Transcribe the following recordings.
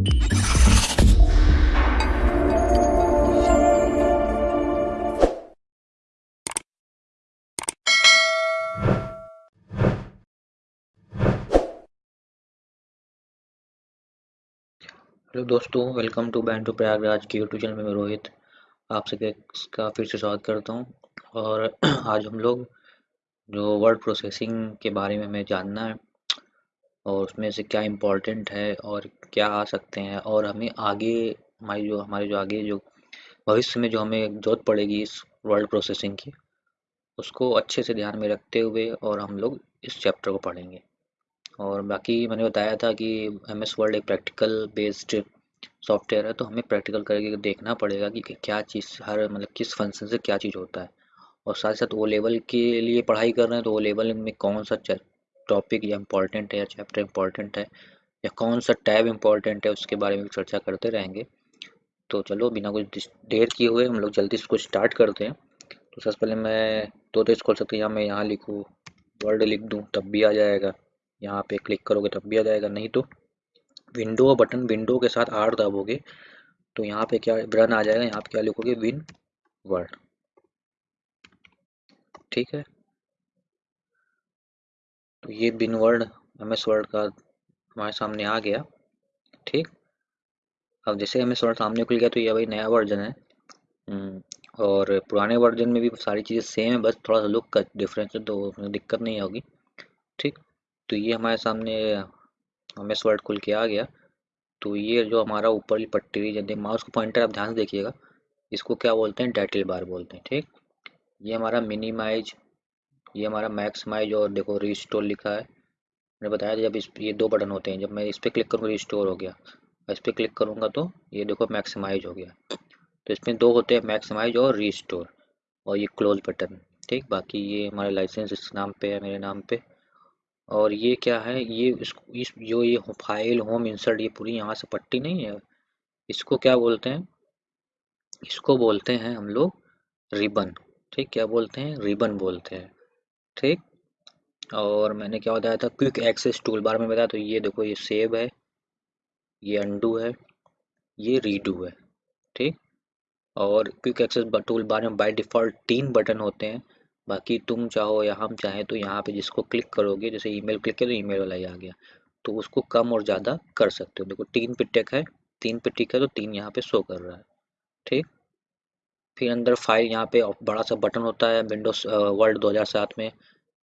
Hello दोस्तों, welcome to band to Prayagraj के YouTube channel में मैं रोहित, आप सभी का फिर से स्वागत करता हूँ। और आज हम लोग जो वर्ड प्रोसेसिंग के बारे में हमें जानना है और उसमें से क्या इम्पोर्टेंट है और क्या आ सकते हैं और हमें आगे हमारी जो, हमारे जो आगे जो भविष्य में जो हमें ज़रूरत पड़ेगी इस वर्ड प्रोसेसिंग की, उसको अच्छे से ध्यान में रखते हुए और हम लोग इस चैप्टर को पढ़ेंगे। और बाकी मैंने बताया था कि एम एस वर्ड एक प्रैक्टिकल बेस्ड सॉफ्टवेयर है तो हमें प्रैक्टिकल करके देखना पड़ेगा कि क्या चीज़, हर मतलब किस फ़ंक्शन से क्या चीज़ होता है। और साथ साथ वो लेवल के लिए पढ़ाई कर रहे हैं तो वो लेवल में कौन सा टॉपिक या इम्पोर्टेंट है या चैप्टर इंपॉर्टेंट है या कौन सा टैब इंपॉर्टेंट है उसके बारे में भी चर्चा करते रहेंगे। तो चलो, बिना कुछ देर किए हुए हम लोग जल्दी इसको स्टार्ट करते हैं। तो सबसे पहले मैं दो तेज खोल सकते हैं। या मैं यहाँ लिखूँ वर्ड लिख दूँ, तब भी आ जाएगा। यहाँ पे क्लिक करोगे, तब भी आ जाएगा। नहीं तो विंडो बटन विंडो के साथ आर दबोगे तो यहाँ पे क्या रन आ जाएगा, यहाँ पे क्या लिखोगे? विन वर्ड ठीक है? तो ये बिन वर्ड एम एस वर्ड का हमारे सामने आ गया ठीक? अब जैसे एम एस वर्ड सामने खुल गया तो ये भाई नया वर्जन है। हम्म, और पुराने वर्जन में भी सारी चीज़ें सेम है बस थोड़ा सा लुक का डिफरेंस है तो दिक्कत नहीं होगी ठीक? तो ये हमारे सामने एम एस वर्ड खुल के आ गया। तो ये जो हमारा ऊपर पट्टी हुई जब माउस को पॉइंटर आप ध्यान से देखिएगा इसको क्या बोलते हैं? टाइटल बार बोलते हैं ठीक? ये हमारा मिनिमाइज ये हमारा मैक्समाइज और देखो रिस्टोर लिखा है। मैंने बताया था जब इस ये दो बटन होते हैं, जब मैं इस पर क्लिक करूँगा रिस्टोर हो गया। इस पर क्लिक करूँगा तो ये देखो मैक्सिमाइज हो गया। तो इसमें दो होते हैं मैक्सिमाइज और रिस्टोर और ये क्लोज बटन ठीक, बाकी ये हमारे लाइसेंस इस नाम पे है, मेरे नाम पे। और ये क्या है, ये इस जो ये फ़ाइल होम इंसर्ट ये पूरी यहाँ से पट्टी नहीं है। इसको क्या बोलते हैं? इसको बोलते हैं हम लोग रिबन ठीक, क्या बोलते हैं? रिबन बोलते हैं। ठीक और मैंने क्या बताया था? क्विक एक्सेस टूल बार में बताया तो ये देखो, ये सेव है, ये अंडू है, ये रीडू है, ठीक? और क्विक एक्सेस टूल बार में बाय डिफ़ॉल्ट तीन बटन होते हैं। बाकी तुम चाहो या हम चाहें तो यहाँ पे जिसको क्लिक करोगे, जैसे ईमेल क्लिक तो ईमेल वाला ही आ गया। तो उसको कम और ज़्यादा कर सकते हो। देखो, तीन पे टेक है, तीन पे टिक है तो तीन यहाँ पे शो कर रहा है, ठीक? फिर अंदर फ़ाइल यहाँ पे, बड़ा सा बटन होता है विंडोज़ वर्ल्ड 2007 में।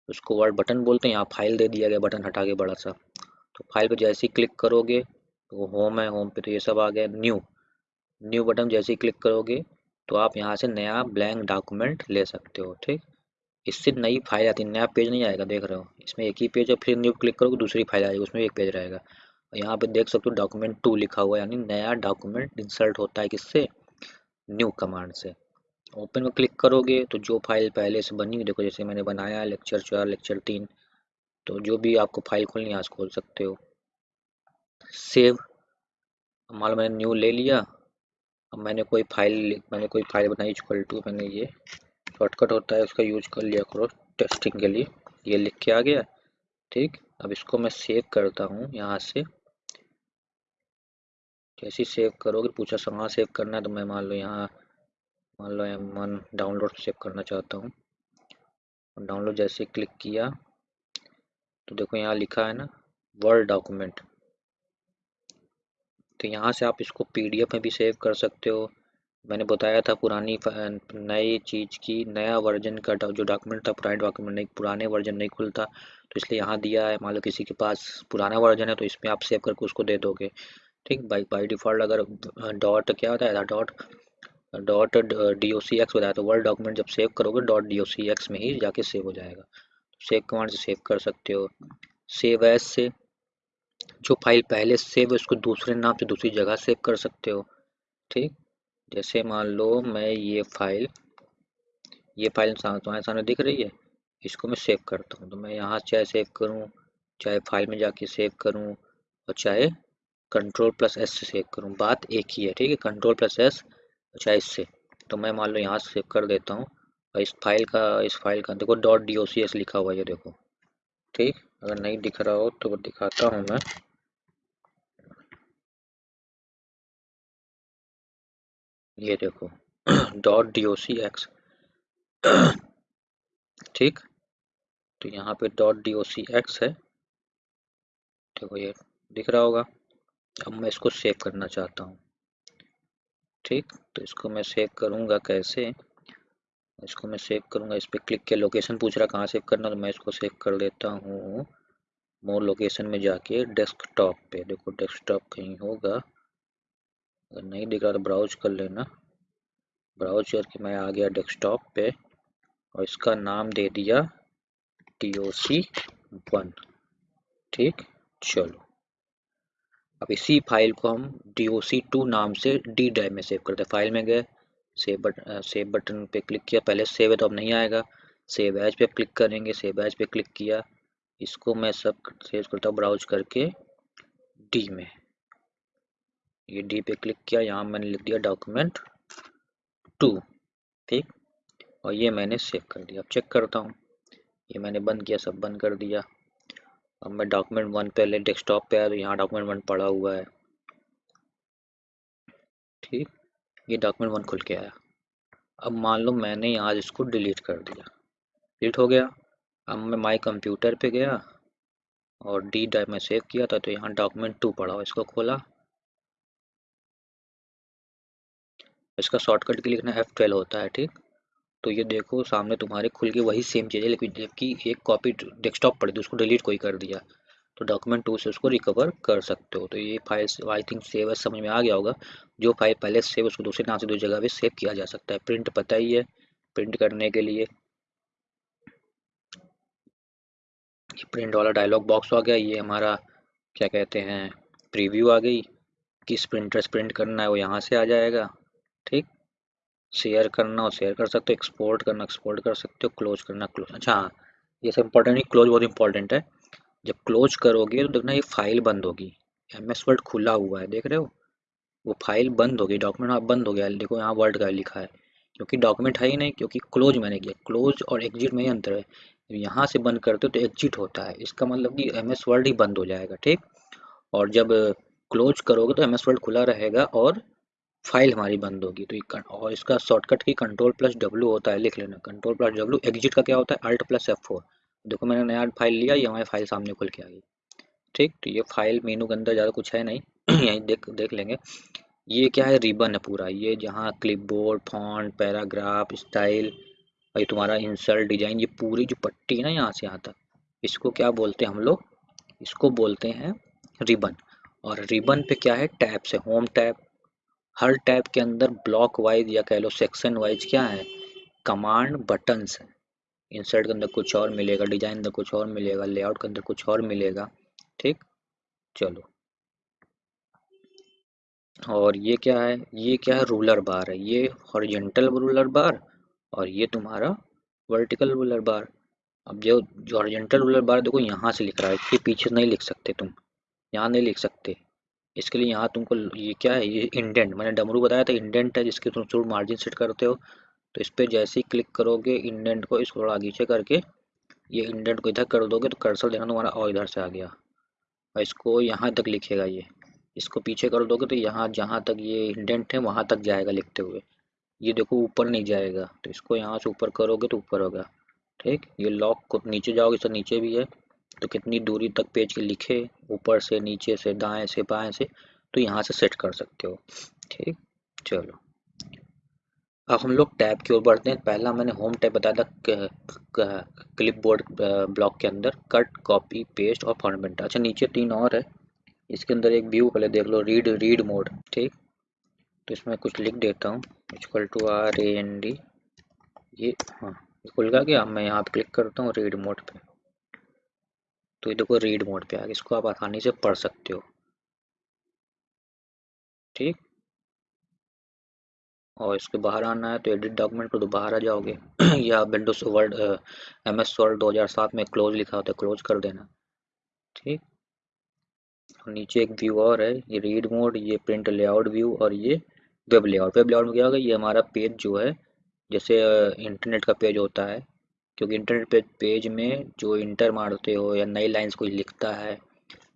उसको वर्ड बटन बोलते हैं, यहाँ फ़ाइल दे दिया गया बटन हटा के बड़ा सा। तो फ़ाइल पे जैसे ही क्लिक करोगे तो होम है होम पे तो ये सब आ गया न्यू न्यू बटन जैसे ही क्लिक करोगे तो आप यहाँ से नया ब्लैंक डॉक्यूमेंट ले सकते हो, ठीक? इससे नई फ़ाइल आती है, नया पेज नहीं आएगा, देख रहे हो। इसमें एक ही पेज है, फिर न्यू क्लिक करोगे, दूसरी फ़ाइल आएगी, उसमें एक पेज रहेगा। यहाँ पे देख सकते हो डॉक्यूमेंट टू लिखा हुआ है, यानी नया डॉक्यूमेंट इंसर्ट होता है किससे? न्यू कमांड से। ओपन में क्लिक करोगे तो जो फ़ाइल पहले से बनी हुई, देखो जैसे मैंने बनाया लेक्चर चार, लेक्चर तीन तो जो भी आपको फ़ाइल खोलनी है आज खोल सकते हो। सेव, मान लो मैंने न्यू ले लिया, अब मैंने कोई फ़ाइल मैंने कोई फ़ाइल बनाई इक्वल टू, मैंने ये शॉर्टकट होता है उसका यूज़ कर लिया करो टेस्टिंग के लिए, ये लिख के आ गया, ठीक? अब इसको मैं सेव करता हूँ यहाँ से। जैसे सेव करोगे, पूछा कहाँ सेव करना है तो मैं मान लो यहाँ मान लो एम वन डाउनलोड सेव करना चाहता हूँ। डाउनलोड जैसे क्लिक किया तो देखो यहाँ लिखा है ना वर्ड डॉक्यूमेंट तो यहाँ से आप इसको पीडीएफ में भी सेव कर सकते हो। मैंने बताया था पुरानी नई चीज़ की, नया वर्जन का जो डॉक्यूमेंट था, पुराने डॉक्यूमेंट नहीं, पुराने वर्जन नहीं खुलता। तो इसलिए यहाँ दिया है, मान लो किसी के पास पुराना वर्जन है तो इसमें आप सेव करके उसको दे दोगे। ठीक बाई बाई डिफ़ॉल्ट अगर डॉट क्या होता है dot dot D O C X बताया तो वर्ड डॉक्यूमेंट जब सेव करोगे dot D O C X में ही जाके सेव हो जाएगा। सेव कमांड से सेव कर सकते हो। सेव एज से जो फ़ाइल पहले सेव उसको दूसरे नाम से दूसरी जगह सेव कर सकते हो। ठीक? जैसे मान लो मैं ये फ़ाइल ये फ़ाइल तुम्हारे सामने दिख रही है, इसको मैं सेव करता हूँ। तो मैं यहाँ चाहे सेव करूँ, चाहे फ़ाइल में जाके सेव करूँ और चाहे कंट्रोल प्लस एस से सेव करूँ। बात एक ही है, ठीक है? कंट्रोल प्लस एस चाहे इससे। तो मैं मान लो यहाँ सेव कर देता हूँ। और इस फ़ाइल का, इस फ़ाइल का, देखो डॉट डी लिखा हुआ है ये देखो। ठीक? अगर नहीं दिख रहा हो तो दिखाता हूँ मैं। ये देखो dot D O C X ठीक? तो यहाँ पे dot D O C X है। देखो ये दिख रहा होगा। अब मैं इसको सेव करना चाहता हूँ। ठीक तो इसको मैं सेव करूँगा कैसे? इसको मैं सेव करूँगा, इस पर क्लिक किया लोकेशन पूछ रहा कहाँ सेव करना तो मैं इसको सेव कर देता हूँ। मोर लोकेशन में जाके डेस्कटॉप पे, देखो डेस्कटॉप कहीं होगा। अगर नहीं दिख रहा तो ब्राउज कर लेना। ब्राउज करके मैं आ गया डेस्कटॉप पे, और इसका नाम दे दिया टी ओ सी वन ठीक, चलो। अब इसी फ़ाइल को हम डी ओ सी टू नाम से डी ड्राइव में सेव करते हैं। फ़ाइल में गए सेव बट सेव बटन पे क्लिक किया। पहले सेव है तो अब नहीं आएगा। सेव एज पे क्लिक करेंगे। सेव एज पे क्लिक किया। इसको मैं सब सेव करता हूँ ब्राउज करके डी में। ये डी पे क्लिक किया। यहाँ मैंने लिख दिया डॉक्यूमेंट टू ठीक? और ये मैंने सेव कर दिया। अब चेक करता हूँ। ये मैंने बंद किया। सब बंद कर दिया। अब मैं डॉक्यूमेंट वन पहले डेस्कटॉप पे आया तो यहाँ डॉक्यूमेंट वन पड़ा हुआ है। ठीक, ये डॉक्यूमेंट वन खुल के आया। अब मान लो मैंने यहाँ इसको डिलीट कर दिया। डिलीट हो गया। अब मैं माई कंप्यूटर पे गया और डी ड्राइव में सेव किया था तो यहाँ डॉक्यूमेंट टू पड़ा इसको खोला। इसका शॉर्टकट के लिखना एफ़ ट्वेल्व होता है, ठीक? तो ये देखो सामने तुम्हारे खुल के वही सेम चीज़ है, लेकिन जबकि एक कॉपी डेस्कटॉप पड़ी थी, उसको डिलीट कोई कर दिया तो डॉक्यूमेंट टू से उसको रिकवर कर सकते हो। तो ये फ़ाइल आई थिंक सेव समझ में आ गया होगा। जो फ़ाइल पहले सेव उसको दूसरे नाम से, दूसरी जगह भी सेव किया जा सकता है। प्रिंट पता ही है प्रिंट करने के लिए। प्रिंट वाला डायलॉग बॉक्स आ गया, ये हमारा, क्या कहते हैं प्रीव्यू आ गई। किस प्रिंटर से प्रिंट करना है, वो यहाँ से आ जाएगा। ठीक? शेयर करना हो शेयर कर सकते हो एक्सपोर्ट करना एक्सपोर्ट कर सकते हो क्लोज करना क्लोज अच्छा हाँ ये सब इंपॉर्टेंट नहीं क्लोज बहुत इंपॉर्टेंट है। जब क्लोज करोगे तो देखना ये फ़ाइल बंद होगी। एम एस वर्ड खुला हुआ है, देख रहे हो? वो फ़ाइल बंद होगी डॉक्यूमेंट आप बंद हो गया। देखो यहाँ वर्ड का लिखा है, क्योंकि डॉक्यूमेंट है ही नहीं, क्योंकि क्लोज मैंने किया। क्लोज और एग्जिट में ही अंतर है। यहाँ से बंद करते हो तो एग्जिट होता है। इसका मतलब कि एम एस वर्ड ही बंद हो जाएगा, ठीक? और जब क्लोज करोगे तो एम एस वर्ड खुला रहेगा और फ़ाइल हमारी बंद होगी तो ये और इसका शॉर्टकट की कंट्रोल प्लस डब्ल्यू होता है, लिख लेना। कंट्रोल प्लस डब्ल्यू एग्जिट का क्या होता है? अल्ट प्लस एफ़ फोर देखो मैंने नया फ़ाइल लिया, ये हमारी फ़ाइल सामने खुल के आ गई। ठीक तो ये फ़ाइल मेनू के अंदर ज़्यादा कुछ है नहीं। यहीं देख देख लेंगे। ये क्या है? रिबन है पूरा। ये जहाँ क्लिपबोर्ड फॉन्ट पैराग्राफ स्टाइल और तुम्हारा इंसर्ट डिज़ाइन ये पूरी जो पट्टी है ना यहाँ से यहाँ तक, इसको क्या बोलते हैं हम लोग? इसको बोलते हैं रिबन और रिबन पे क्या है? टैब से होम टैब हर टैब के अंदर ब्लॉक वाइज या कह लो सेक्शन वाइज क्या है? कमांड बटन्स है। इंसर्ट के अंदर कुछ और मिलेगा, डिज़ाइन अंदर कुछ और मिलेगा, लेआउट के अंदर कुछ और मिलेगा, ठीक? चलो। और ये क्या है? ये क्या है? रूलर बार है। ये हॉरिजेंटल रूलर बार और ये तुम्हारा वर्टिकल रूलर बार। अब जो हॉरिजेंटल रूलर बार देखो यहाँ से लिख रहा है, इसके पीछे नहीं लिख सकते तुम। यहाँ नहीं लिख सकते। इसके लिए यहाँ तुमको ये क्या है, ये इंडेंट मैंने डमरू बताया था इंडेंट है जिसके तुम थोड़ा मार्जिन सेट करते हो। तो इस पर जैसे ही क्लिक करोगे इंडेंट को, इसको थोड़ा आगे करके, ये इंडेंट को इधर कर दोगे तो कर्सर देखना तुम्हारा और इधर से आ गया। और इसको यहाँ तक लिखेगा ये। इसको पीछे कर दोगे तो यहाँ, जहाँ तक ये इंडेंट है, वहाँ तक जाएगा लिखते हुए। ये देखो ऊपर नहीं जाएगा। तो इसको यहाँ से ऊपर करोगे तो ऊपर होगा। ठीक? ये लॉक को नीचे जाओगे तो नीचे भी है। तो कितनी दूरी तक पेज के लिखे, ऊपर से, नीचे से, दाएँ से, बाएँ से तो यहाँ से सेट कर सकते हो। ठीक? चलो। अब हम लोग टैब की ओर बढ़ते हैं। पहला मैंने होम टैब बताया था क्लिप बोर्ड ब्लॉक के अंदर। कट कॉपी पेस्ट और फॉर्मेट अच्छा नीचे तीन और है। इसके अंदर एक व्यू पहले देख लो रीड रीड मोड ठीक? तो इसमें कुछ लिख देता हूँ। Equal to R A N D ये हाँ खुल गया क्या? मैं यहाँ पे क्लिक करता हूँ रीड मोड पे। तो ये देखो रीड मोड पे आ गया। इसको आप आसानी से पढ़ सकते हो। ठीक? और इसके बाहर आना है तो एडिट डॉक्यूमेंट पर तो बाहर आ जाओगे। या Windows word M S word दो हज़ार सात में क्लोज लिखा होता है क्लोज कर देना। ठीक? नीचे एक व्यू और है, ये रीड मोड ये प्रिंट लेआउट व्यू और ये वेब लेआउट वेब लेआउट में क्या होगा? ये हमारा पेज जो है, जैसे इंटरनेट का पेज होता है क्योंकि इंटरनेट पे, पेज में जो इंटर मारते हो या नई लाइंस कोई लिखता है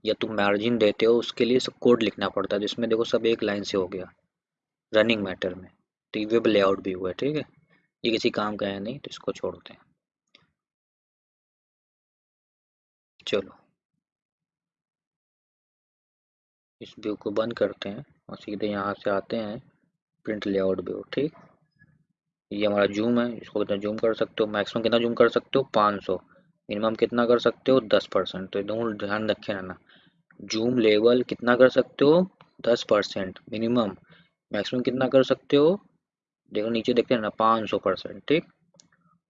या तुम मार्जिन देते हो, उसके लिए सब कोड लिखना पड़ता है, जिसमें देखो सब एक लाइन से हो गया रनिंग मैटर में। तो ये वेब लेआउट भी हुआ है, ठीक है? ये किसी काम का है नहीं तो इसको छोड़ते हैं। चलो। इस व्यू को बंद करते हैं और सीधे यहाँ से आते हैं प्रिंट लेआउट व्यू ठीक? ये हमारा जूम है, इसको कितना जूम कर सकते हो? मैक्सिमम कितना जूम कर सकते हो? 500 मिनिमम कितना कर सकते हो? 10 परसेंट। तो एकदम ध्यान रखे ना। जूम लेवल कितना कर सकते हो? 10 परसेंट। मिनिमम मैक्सिमम कितना कर सकते हो? देखो, नीचे देखते हैं ना 500 परसेंट। ठीक?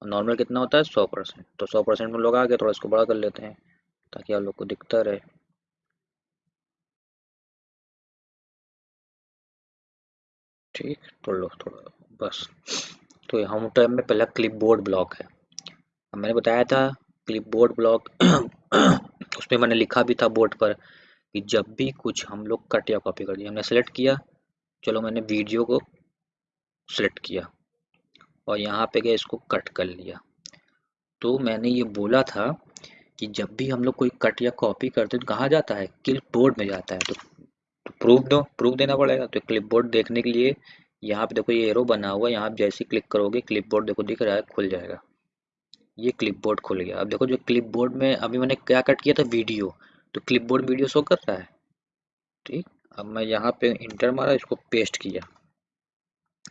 और नॉर्मल कितना होता है? सौ परसेंट। तो सौ परसेंट में लोग आ गए थोड़ा इसको बड़ा कर लेते हैं, ताकि आप लोग को दिखता रहे। ठीक? तो लो, थोड़ा, बस। तो हम टाइम में पहला क्लिप बोर्ड ब्लॉक है मैंने बताया था क्लिप बोर्ड ब्लॉक उसमें मैंने लिखा भी था बोर्ड पर कि जब भी कुछ हम लोग कट या कॉपी कर दिया हमने सेलेक्ट किया। चलो मैंने वीडियो को सेलेक्ट किया और यहाँ पे गया इसको कट कर लिया। तो मैंने ये बोला था कि जब भी हम लोग कोई कट या कॉपी करते तो कहाँ जाता है? क्लिप बोर्ड में जाता है। तो, तो प्रूफ दो प्रूफ देना पड़ेगा। तो क्लिप बोर्ड देखने के लिए यहाँ पे देखो ये एरो बना हुआ है, यहाँ जैसे क्लिक करोगे क्लिप बोर्ड देखो दिख रहा है, खुल जाएगा। ये क्लिप बोर्ड खुल गया। अब देखो जो क्लिप बोर्ड में अभी मैंने क्या कट किया था? वीडियो तो क्लिप बोर्ड वीडियो शो कर रहा है। ठीक? अब मैं यहाँ पे इंटर मारा, इसको पेस्ट किया।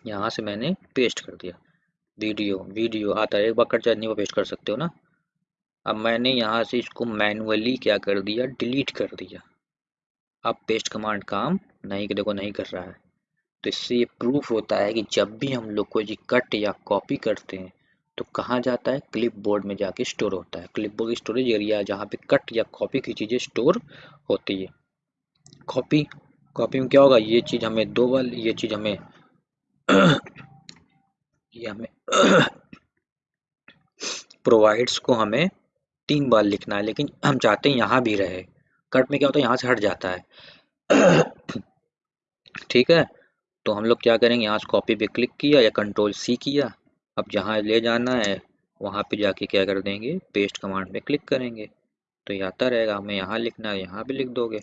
यहाँ से मैंने पेस्ट कर दिया। वीडियो वीडियो आता है, एक बार कट जाए पेस्ट कर सकते हो ना? अब मैंने यहाँ से इसको मैनुअली क्या कर दिया? डिलीट कर दिया। अब पेस्ट कमांड काम नहीं, देखो नहीं कर रहा है। तो इससे ये प्रूफ होता है कि जब भी हम लोग कोई कट या कॉपी करते हैं तो कहाँ जाता है? क्लिप बोर्ड में जाके स्टोर होता है। क्लिप बोर्ड स्टोरेज एरिया जहाँ पे कट या कॉपी की चीज़ें स्टोर होती है। कॉपी कॉपी में क्या होगा? ये चीज़ हमें दो बार, ये चीज़ हमें, ये हमें प्रोवाइड्स को हमें तीन बार लिखना है, लेकिन हम चाहते हैं यहाँ भी रहे। कट में क्या होता है? यहाँ से हट जाता है। ठीक है? तो हम लोग क्या करेंगे? यहाँ से कॉपी पे क्लिक किया या कंट्रोल सी किया। अब जहाँ ले जाना है, वहाँ पे जाके क्या कर देंगे? पेस्ट कमांड पे क्लिक करेंगे। तो ये आता रहेगा। हमें यहाँ लिखना है, यहाँ भी लिख दोगे।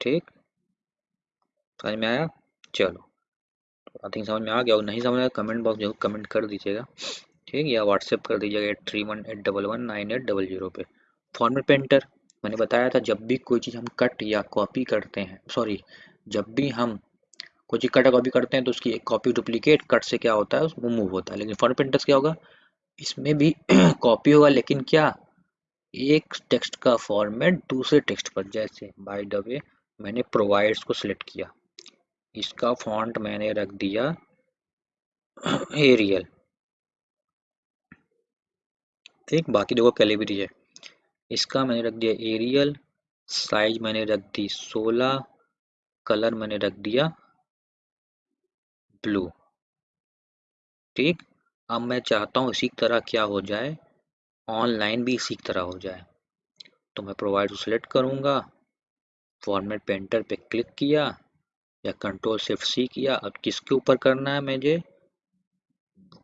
ठीक? समझ में आया? चलो। आई थिंक समझ में आ गया। और नहीं समझ आया कमेंट बॉक्स ज़रूर कमेंट कर दीजिएगा। ठीक? या व्हाट्सएप कर दीजिएगा eight three one eight double one nine eight double zero पे। फॉर्मेट पेंटर मैंने बताया था, जब भी कोई चीज़ हम कट या कॉपी करते हैं सॉरी जब भी हम कोई कट कॉपी करते हैं तो उसकी एक कॉपी डुप्लीकेट कट से क्या होता है, वो मूव होता है। लेकिन फॉर्मेट पेंटर्स क्या होगा? इसमें भी कॉपी होगा, लेकिन क्या? एक टेक्स्ट का फॉर्मेट दूसरे टेक्स्ट पर। जैसे बाय द वे मैंने प्रोवाइड्स को सिलेक्ट किया। इसका फॉन्ट मैंने रख दिया एरियल ठीक, बाकी देखो कैलिबरी है। इसका मैंने रख दिया एरियल साइज़ मैंने रख दी 16 कलर मैंने रख दिया ब्लू। ठीक? अब मैं चाहता हूँ इसी तरह क्या हो जाए, ऑनलाइन भी इसी तरह हो जाए। तो मैं प्रोवाइड सिलेक्ट करूँगा फॉर्मेट पेंटर पे क्लिक किया या कंट्रोल शिफ्ट सी किया। अब किसके ऊपर करना है मुझे?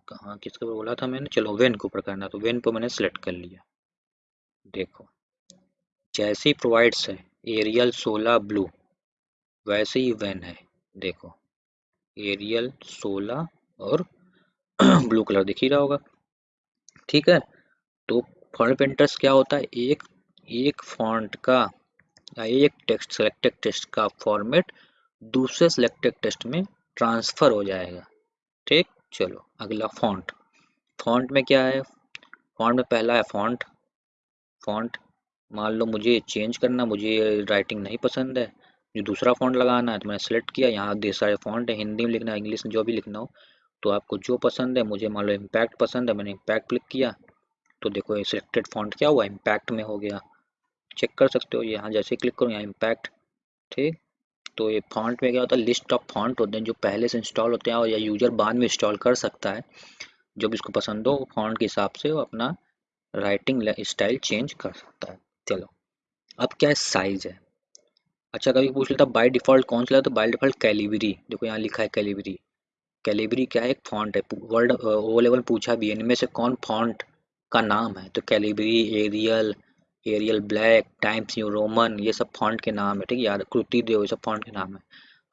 कहाँ, किसके ऊपर बोला था मैंने? चलो वेन के ऊपर करना है। तो वेन को मैंने सेलेक्ट कर लिया। देखो, जैसे ही प्रोवाइड्स है एरियल सोलह ब्लू वैसे ही वेन है। देखो एरियल सोलह और ब्लू कलर दिख ही रहा होगा। ठीक है? तो फॉन्ट पेंटर्स क्या होता है? एक एक फॉन्ट का एक टेक्स्ट सेलेक्टेड टेक्स्ट का फॉर्मेट दूसरे सिलेक्टेड टेक्स्ट में ट्रांसफ़र हो जाएगा। ठीक? चलो, अगला फॉन्ट। फॉन्ट में क्या है? फॉन्ट में पहला है फॉन्ट। फॉन्ट, मान लो मुझे चेंज करना, मुझे राइटिंग नहीं पसंद है। जो दूसरा फॉन्ट लगाना है तो मैंने सेलेक्ट किया। यहाँ देर सारे फॉन्ट है, हिंदी में लिखना है इंग्लिश में जो भी लिखना हो तो आपको जो पसंद है, मुझे मान लो इम्पैक्ट पसंद है, मैंने इम्पैक्ट क्लिक किया तो देखो ये सिलेक्टेड फॉन्ट क्या हुआ? इम्पैक्ट में हो गया। चेक कर सकते हो, यहाँ जैसे क्लिक करो, यहाँ इम्पैक्ट ठीक? तो ये फॉन्ट में क्या होता है? लिस्ट ऑफ़ फॉन्ट होते हैं, जो पहले से इंस्टॉल होते हैं, और या यूज़र बाद में इंस्टॉल कर सकता है। जो भी इसको पसंद हो फॉन्ट के हिसाब से वो अपना राइटिंग स्टाइल चेंज कर सकता है। चलो, अब क्या साइज़ है। अच्छा कभी पूछ लेता बाय डिफ़ॉल्ट कौन सा तो बाय डिफ़ॉल्ट कैलिबरी देखो यहाँ लिखा है कैलिबरी कैलिबरी क्या है? एक फॉन्ट है। वर्ल्ड ओ लेवल पूछा भी है। इनमें से कौन फॉन्ट का नाम है? तो Calibri Arial Arial black Times New Roman ये सब फॉन्ट के नाम है, ठीक है? यार कृति देव ये सब फॉन्ट के नाम है।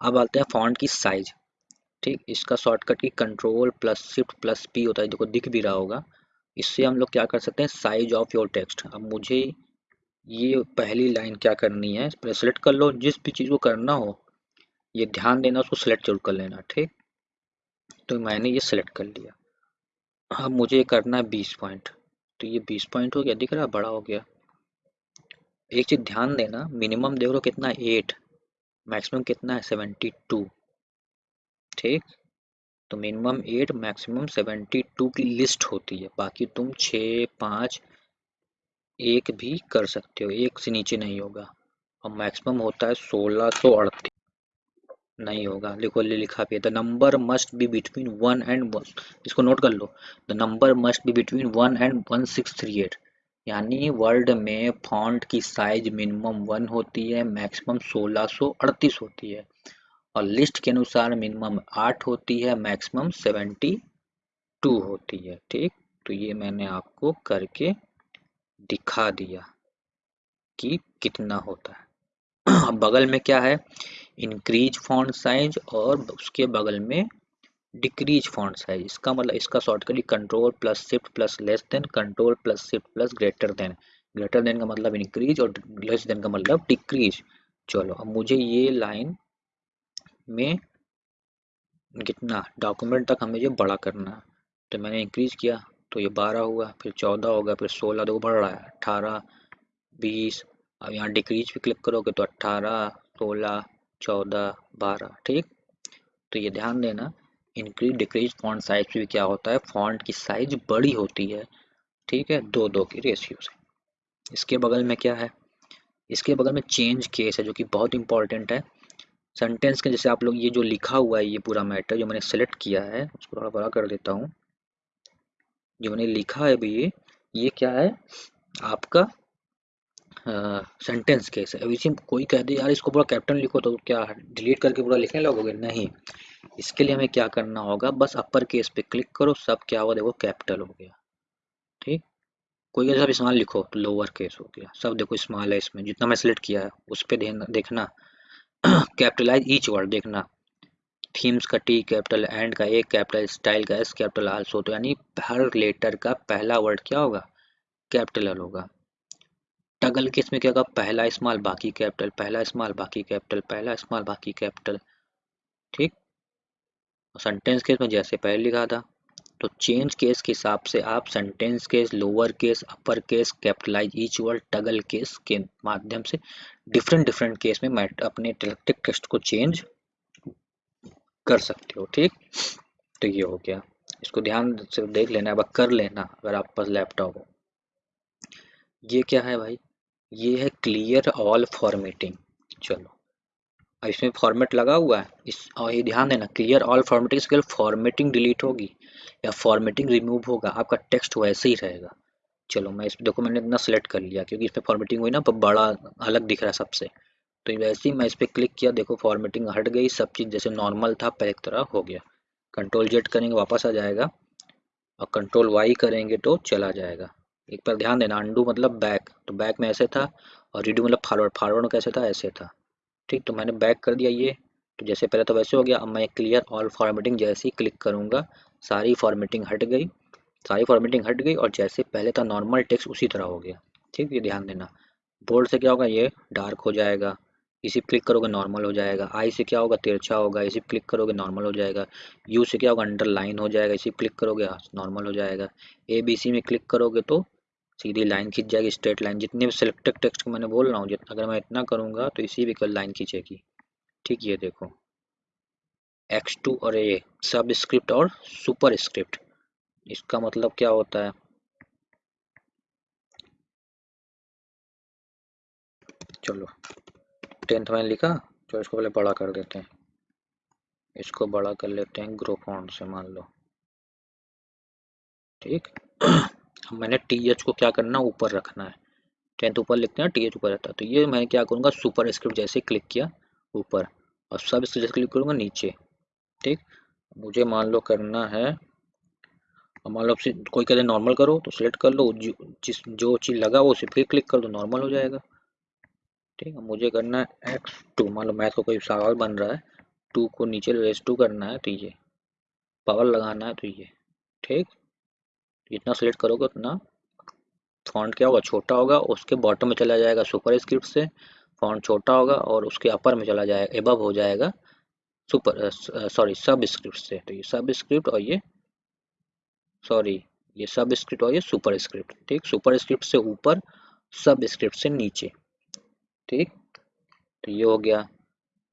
अब आते हैं फॉन्ट की साइज़ ठीक? इसका शॉर्टकट की control plus shift plus P होता है। देखो दिख भी रहा होगा। इससे हम लोग क्या कर सकते हैं? साइज़ ऑफ़ योर टेक्स्ट अब मुझे ये पहली लाइन क्या करनी है? पहले सेलेक्ट कर लो। जिस भी चीज़ को करना हो, ये ध्यान देना, उसको सेलेक्ट ज़रूर कर लेना, ठीक? तो मैंने ये सेलेक्ट कर लिया। अब मुझे करना है बीस पॉइंट तो ये बीस पॉइंट हो गया। दिख रहा बड़ा हो गया। एक चीज़ ध्यान देना। मिनिमम देख लो कितना एट मैक्सिमम कितना है? सेवेंटी टू ठीक? तो minimum eight maximum seventy two की लिस्ट होती है। बाकी तुम छ, पाँच एक भी कर सकते हो, एक से नीचे नहीं होगा। और मैक्सिमम होता है सोलह सौ अड़तीस। नहीं होगा। लिखो, ले लिखा भी the number must be between one and one इसको नोट कर लो। The number must be between one and one six three eight यानी वर्ल्ड में फॉन्ट की साइज़ मिनिमम वन होती है मैक्सिमम सोलह सौ अड़तीस होती है। और लिस्ट के अनुसार मिनिमम आठ होती है मैक्सिमम सेवेंटी टू होती है। ठीक? तो ये मैंने आपको करके दिखा दिया कि कितना होता है। बगल में क्या है? इंक्रीज फॉन्ट साइज़ और उसके बगल में डिक्रीज फॉन्ट साइज़ इसका मतलब इसका shortcut control plus shift plus less than control plus shift plus greater than greater than का मतलब इंक्रीज और लेस देन का मतलब डिक्रीज चलो, अब मुझे ये लाइन में कितना डॉक्यूमेंट तक हमें ये बड़ा करना है। तो मैंने इंक्रीज किया। तो ये बारह हुआ, फिर चौदह होगा फिर सोलह, देखो बढ़ रहा है। अट्ठारह बीस, अब यहाँ डिक्रीज पे क्लिक करोगे तो अट्ठारह सोलह, चौदह, बारह, ठीक? तो ये ध्यान देना इंक्रीज डिक्रीज फॉन्ट साइज़ भी क्या होता है? फॉन्ट की साइज़ बड़ी होती है, ठीक है? दो दो की रेशियो से। इसके बगल में क्या है? इसके बगल में चेंज केस है, जो कि बहुत इंपॉर्टेंट है। सेंटेंस के जैसे आप लोग, ये जो लिखा हुआ है, ये पूरा मैटर जो मैंने सेलेक्ट किया है, उसको थोड़ा बड़ा कर देता हूँ। जो मैंने लिखा है अभी, ये क्या है? आपका सेंटेंस केस है। इसी कोई कह दे, यार, इसको पूरा कैप्टन लिखो तो क्या डिलीट करके पूरा लिखने लगोगे? नहीं। इसके लिए हमें क्या करना होगा? बस अपर केस पे क्लिक करो, सब क्या होगा देखो कैपिटल हो गया। ठीक? कोई सब स्मॉल लिखो। तो लोअर केस हो गया। सब देखो स्मॉल है इसमें। जितना मैं सिलेक्ट किया है, उस पर देखना। कैपिटलाइज ईच वर्ड देखना। थीम्स का टी कैपिटल, एंड का एक कैपिटल, स्टाइल का एस कैपिटल आल्सो। तो यानी हर लेटर का पहला वर्ड क्या होगा? कैपिटल होगा। टगल केस में क्या होगा? पहला स्मॉल, बाकी कैपिटल, पहला स्मॉल, बाकी कैपिटल, पहला स्मॉल, बाकी कैपिटल। ठीक? सेंटेंस केस में जैसे पहले लिखा था तो चेंज केस के हिसाब से आप sentence case, lower case, upper case, capitalize each word, toggle case के माध्यम से डिफरेंट डिफरेंट केस में अपने टेक्स्ट को चेंज कर सकते हो, ठीक? तो ये हो गया। इसको ध्यान से देख लेना, अब कर लेना, अगर आप पास लैपटॉप हो। ये क्या है भाई? ये है क्लियर ऑल फॉर्मेटिंग चलो। अब इसमें फॉर्मेट लगा हुआ है। इस, और ये ध्यान देना क्लियर ऑल फॉर्मेटिंग से फॉर्मेटिंग डिलीट होगी, या फॉर्मेटिंग रिमूव होगा, आपका टेक्स्ट वैसे ही रहेगा। चलो, मैं इस देखो मैंने इतना सेलेक्ट कर लिया, क्योंकि इसमें फॉर्मेटिंग हुई ना तो बड़ा अलग दिख रहा है सबसे। तो वैसे ही मैं इस पर क्लिक किया, देखो फॉर्मेटिंग हट गई, सब चीज़ जैसे नॉर्मल था, पहले तरह हो गया। कंट्रोल जेड करेंगे, वापस आ जाएगा। और कंट्रोल वाई करेंगे तो चला जाएगा। एक बार ध्यान देना अंडू मतलब बैक तो बैक में ऐसे था और रीडू मतलब फॉरवर्ड फॉरवर्ड कैसे था, ऐसे था। ठीक तो मैंने बैक कर दिया ये। तो जैसे पहले तो वैसे हो गया, अब मैं क्लियर ऑल फॉर्मेटिंग जैसे ही क्लिक करूँगा, सारी फॉर्मेटिंग हट गई। सारी फॉर्मेटिंग हट गई और जैसे पहले था नॉर्मल टेक्स्ट उसी तरह हो गया। ठीक, ये ध्यान देना। बोर्ड से क्या होगा, ये डार्क हो जाएगा। इसी क्लिक करोगे नॉर्मल हो जाएगा। आई से क्या होगा? तिरछा होगा। इसी क्लिक करोगे नॉर्मल हो जाएगा। यू से क्या होगा? अंडरलाइन हो जाएगा। इसी क्लिक करोगे नॉर्मल हो जाएगा। ए बी सी में क्लिक करोगे तो सीधी लाइन खींच जाएगी स्ट्रेट लाइन जितने भी सिलेक्टेड टेक्स्ट को मैंने बोल रहा हूँ अगर मैं इतना करूँगा तो इसी भी कल लाइन खींचेगी। ठीक, ये देखो। एक्स टू और ए सब स्क्रिप्ट और सुपर स्क्रिप्ट इसका मतलब क्या होता है? चलो। टेंथ में लिखा तो इसको पहले बड़ा कर देते हैं। इसको बड़ा कर लेते हैं ग्रो फॉन्ट से, मान लो। ठीक? मैंने टी एच को क्या करना ऊपर रखना है। टेंथ ऊपर लिखते हैं टी एच ऊपर रहता है। तो ये मैं क्या करूँगा? सुपर स्क्रिप्ट जैसे क्लिक किया, ऊपर। और सब स्क्रिप्ट जैसे क्लिक करूँगा, नीचे। ठीक? मुझे मान लो करना है मान लो कोई कहते नॉर्मल करो तो सिलेक्ट कर लो। जिस, जो चीज़ लगा वो उसे फिर क्लिक कर दो, नॉर्मल हो जाएगा। ठीक है, मुझे करना है एक्स टू मान लो मैथ का कोई सवाल बन रहा है टू को नीचे रेस टू करना है तो ये पावर लगाना है तो ये, ठीक? जितना सेलेक्ट करोगे उतना फॉन्ट क्या होगा? छोटा होगा, उसके बॉटम में चला जाएगा सुपर स्क्रिप्ट से फॉन्ट छोटा होगा और उसके अपर में चला जाएगा एबव हो जाएगा सुपर सॉरी सब स्क्रिप्ट से तो ये सब स्क्रिप्ट और ये सॉरी ये सब स्क्रिप्ट और ये सुपर स्क्रिप्ट ठीक? सुपर स्क्रिप्ट से ऊपर सब स्क्रिप्ट से नीचे। ठीक? तो ये हो गया।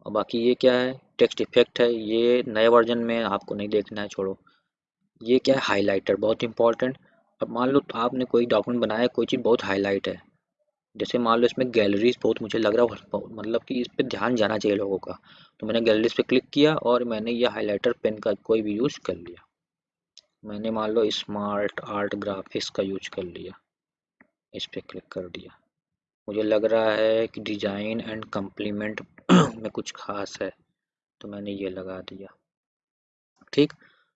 और बाकी ये क्या है? टेक्स्ट इफ़ेक्ट है। ये नए वर्जन में आपको नहीं देखना है, छोड़ो। ये क्या है? हाईलाइटर बहुत इंपॉर्टेंट अब मान लो तो आपने कोई डॉक्यूमेंट बनाया, कोई चीज़ बहुत हाईलाइट है। जैसे मान लो इसमें गैलरीज बहुत मुझे लग रहा है मतलब कि इस पर ध्यान जाना चाहिए लोगों का। तो मैंने गैलरीज पे क्लिक किया और मैंने ये हाइलाइटर पेन का कोई भी यूज़ कर लिया। मैंने मान लो स्मार्ट आर्ट ग्राफिक्स का यूज़ कर लिया। इस पर क्लिक कर दिया। मुझे लग रहा है कि डिज़ाइन एंड कम्प्लीमेंट में कुछ खास है तो मैंने ये लगा दिया। ठीक?